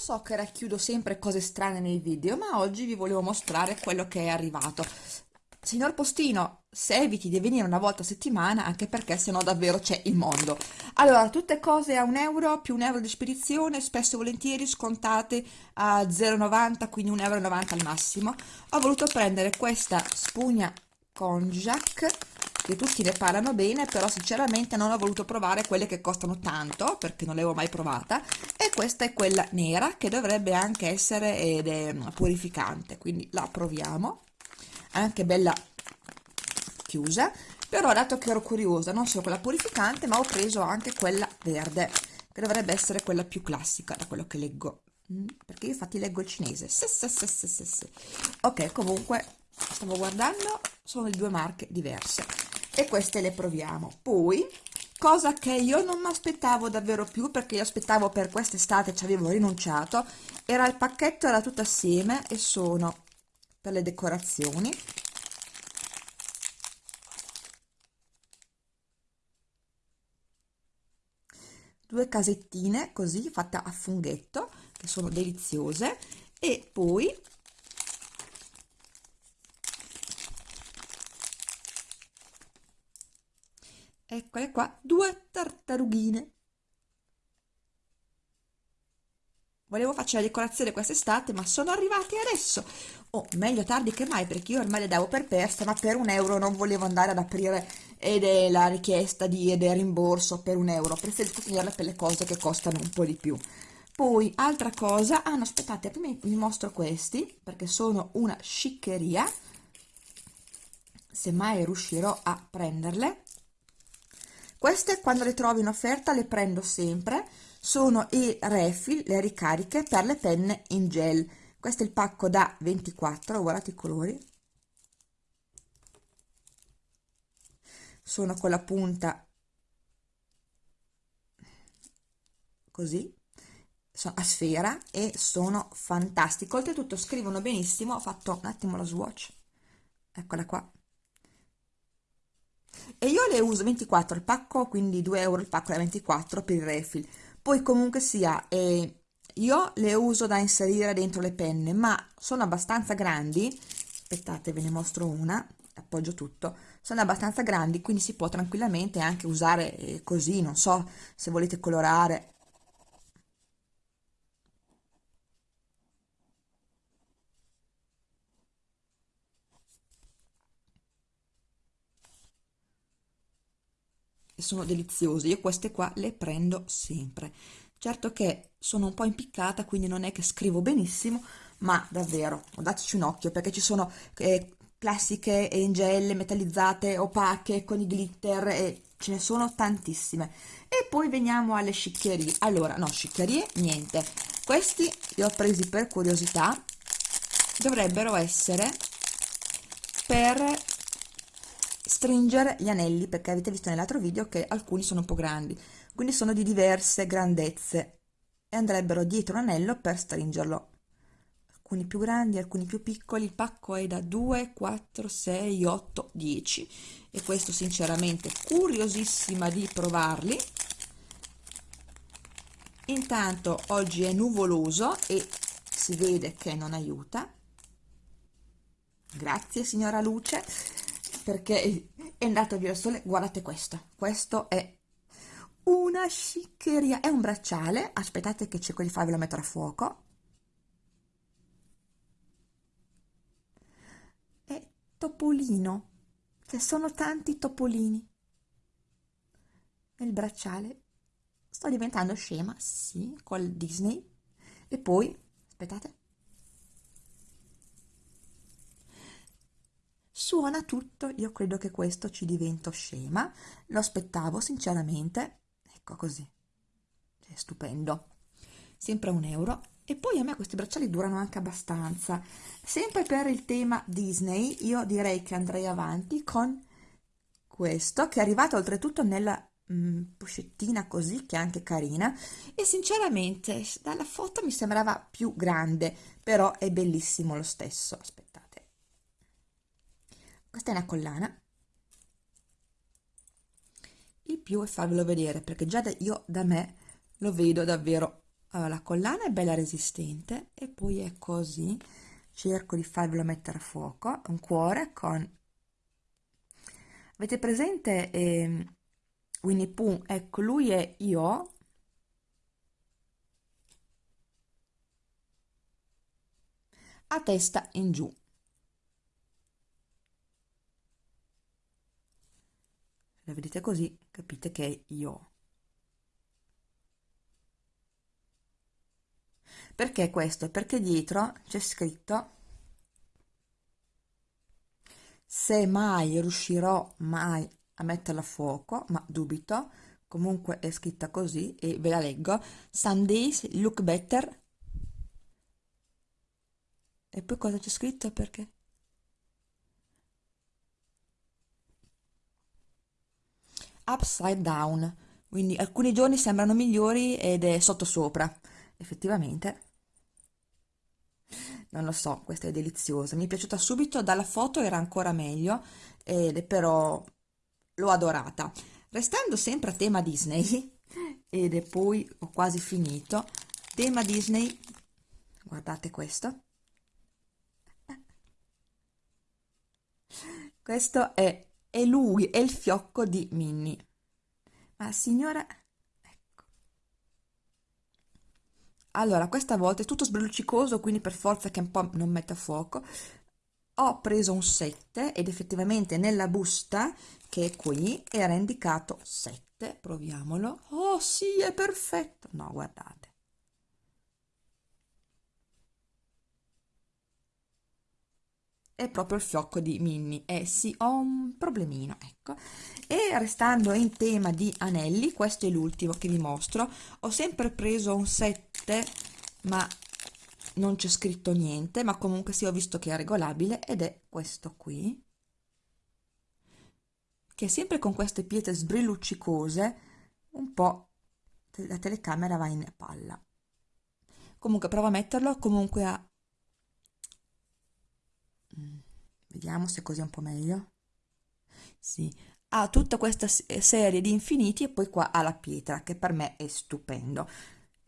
so che racchiudo sempre cose strane nei video, ma oggi vi volevo mostrare quello che è arrivato. Signor Postino, se eviti di venire una volta a settimana, anche perché sennò davvero c'è il mondo. Allora, tutte cose a un euro più un euro di spedizione, spesso e volentieri scontate a 0,90, quindi 1,90 euro al massimo. Ho voluto prendere questa spugna Konjac che tutti ne parlano bene, però sinceramente non ho voluto provare quelle che costano tanto, perché non l'avevo mai provata, e questa è quella nera, che dovrebbe anche essere ed è purificante, quindi la proviamo, anche bella chiusa, però dato che ero curiosa, non solo quella purificante, ma ho preso anche quella verde, che dovrebbe essere quella più classica, da quello che leggo, mm, perché io infatti leggo il cinese, sì, sì, sì. ok, comunque, stavo guardando, sono di due marche diverse, e queste le proviamo. Poi cosa che io non mi aspettavo davvero più perché io aspettavo per quest'estate ci avevo rinunciato era il pacchetto era tutto assieme e sono per le decorazioni. Due casettine così fatte a funghetto che sono deliziose. E poi eccole qua due tartarughine. Volevo farci la decorazione quest'estate ma sono arrivati adesso. O oh, meglio tardi che mai perché io ormai le davo per perse ma per un euro non volevo andare ad aprire ed è la richiesta di ed è rimborso per un euro. Preferisco tenerle per le cose che costano un po' di più. Poi altra cosa ah no aspettate prima vi mostro questi perché sono una sciccheria. Se mai riuscirò a prenderle queste quando le trovo in offerta le prendo sempre. Sono i refill le ricariche per le penne in gel. Questo è il pacco da 24 guardate i colori. Sono con la punta così a sfera e sono fantastico oltretutto scrivono benissimo ho fatto un attimo lo swatch. Eccola qua e io le uso 24 il pacco quindi 2 euro il pacco da 24 per il refill. Poi comunque sia eh, io le uso da inserire dentro le penne ma sono abbastanza grandi. Aspettate ve ne mostro una appoggio tutto. Sono abbastanza grandi quindi si può tranquillamente anche usare eh, così non so se volete colorare e sono deliziose. Io queste qua le prendo sempre. Certo che sono un po' impiccata quindi non è che scrivo benissimo ma davvero dateci un occhio perché ci sono eh, classiche e ingelle metallizzate opache con i glitter e ce ne sono tantissime. E poi veniamo alle sciccherie. Allora no sciccherie niente. Questi li ho presi per curiosità. Dovrebbero essere per stringere gli anelli perché avete visto nell'altro video che alcuni sono un po' grandi quindi sono di diverse grandezze e andrebbero dietro l'anello per stringerlo. Alcuni più grandi alcuni più piccoli il pacco è da 2 4 6 8 10 e questo sinceramente curiosissima di provarli. Intanto oggi è nuvoloso e si vede che non aiuta. Grazie signora luce perché è andato via il sole. Guardate questo. Questo è una sciccheria. È un bracciale. Aspettate che cerco di farvelo mettere a fuoco. È topolino. Cioè sono tanti topolini. Nel bracciale sto diventando scema sì col disney. E poi aspettate suona tutto. Io credo che questo ci divento scema. Lo aspettavo sinceramente. Ecco così. È stupendo. Sempre un euro. E poi a me questi bracciali durano anche abbastanza. Sempre per il tema Disney io direi che andrei avanti con questo che è arrivato oltretutto nella mm, pochettina così che è anche carina. E sinceramente dalla foto mi sembrava più grande però è bellissimo lo stesso. Aspetta questa è una collana. Il più è farvelo vedere perché già da, io da me lo vedo davvero. Allora, la collana è bella resistente e poi è così. Cerco di farvelo mettere a fuoco un cuore con avete presente eh, Winnie Pooh? Ecco lui è io. A testa in giù la vedete così capite che è io Perché questo? Perché dietro c'è scritto se mai riuscirò mai a metterla a fuoco, ma dubito, comunque è scritta così e ve la leggo. Some days look better. E poi cosa c'è scritto? Perché? Upside down. Quindi alcuni giorni sembrano migliori ed è sotto sopra. Effettivamente non lo so, questa è deliziosa, mi è piaciuta subito, dalla foto era ancora meglio, ed, però l'ho adorata. Restando sempre a tema Disney, ed poi ho quasi finito, tema Disney, guardate questo, questo è, è lui, è il fiocco di Minnie. Ma signora, allora questa volta è tutto sbrilluccicoso quindi per forza che un po' non metta fuoco. Ho preso un 7 ed effettivamente nella busta che è qui era indicato 7 proviamolo. Oh sì è perfetto. No guardate è proprio il fiocco di Minnie. E eh sì ho un problemino ecco. E restando in tema di anelli questo è l'ultimo che vi mostro. Ho sempre preso un 7 ma non c'è scritto niente ma comunque sì ho visto che è regolabile ed è questo qui che sempre con queste pietre sbrilluccicose un po' la telecamera va in palla. Comunque provo a metterlo comunque a vediamo se così è un po' meglio. Sì. Ha tutta questa serie di infiniti e poi qua ha la pietra che per me è stupendo.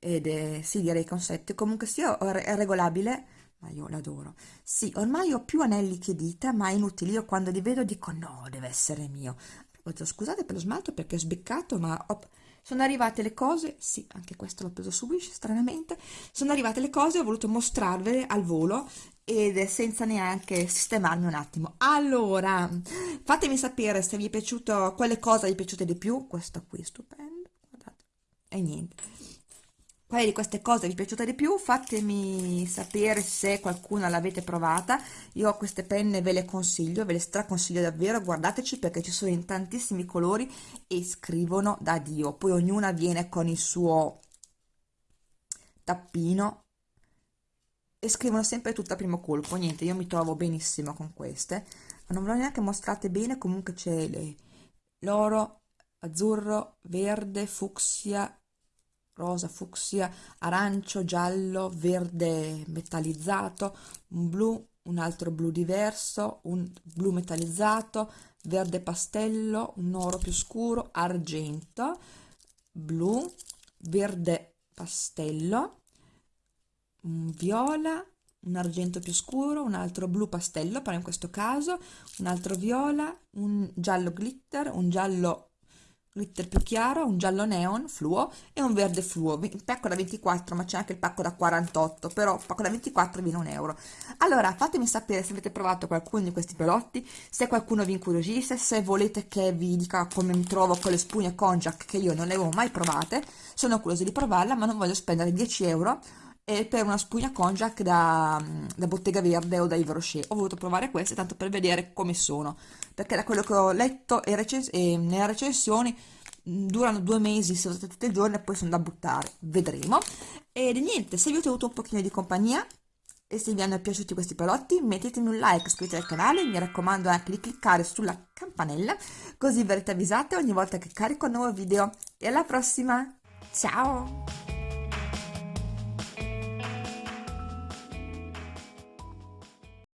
Ed è, sì direi che un 7 comunque sia è regolabile ma io l'adoro. Sì ormai ho più anelli che dita ma è inutile. Io quando li vedo dico no deve essere mio. Scusate per lo smalto perché è sbeccato ma ho, sono arrivate le cose sì anche questo l'ho preso su Wish stranamente sono arrivate le cose ho voluto mostrarvele al volo ed senza neanche sistemarmi un attimo. Allora, fatemi sapere se vi è piaciuto, quale cosa vi è piaciuta di più. Questo qui è stupendo, guardate. E niente. Quale di queste cose vi è piaciuta di più? Fatemi sapere se qualcuna l'avete provata. Io queste penne ve le consiglio, ve le straconsiglio davvero, guardateci perché ci sono in tantissimi colori e scrivono da Dio. Poi ognuna viene con il suo tappino e scrivono sempre tutto a primo colpo niente io mi trovo benissimo con queste ma non ve l'ho neanche mostrate bene comunque c'è l'oro azzurro verde fucsia rosa fucsia arancio giallo verde metallizzato un blu un altro blu diverso un blu metallizzato verde pastello un oro più scuro argento blu verde pastello un viola, un argento più scuro, un altro blu pastello, però in questo caso, un altro viola, un giallo glitter, un giallo glitter più chiaro, un giallo neon fluo e un verde fluo, il pacco da 24 ma c'è anche il pacco da 48 però il pacco da 24 viene un euro. Allora fatemi sapere se avete provato qualcuno di questi prodotti se qualcuno vi incuriosisce se volete che vi dica come mi trovo con le spugne Konjac che io non le avevo mai provate. Sono curiosa di provarla ma non voglio spendere 10 euro e per una spugna konjac da, da, Bottega Verde o da Yves Rocher. Ho voluto provare queste tanto per vedere come sono, perché da quello che ho letto e, recens e nelle recensioni durano due mesi se usate tutti i giorni e poi sono da buttare, vedremo. E niente, se vi ho tenuto un pochino di compagnia e se vi hanno piaciuti questi prodotti mettetemi un like, iscrivetevi al canale, mi raccomando anche di cliccare sulla campanella così verrete avvisate ogni volta che carico un nuovo video. E alla prossima, ciao!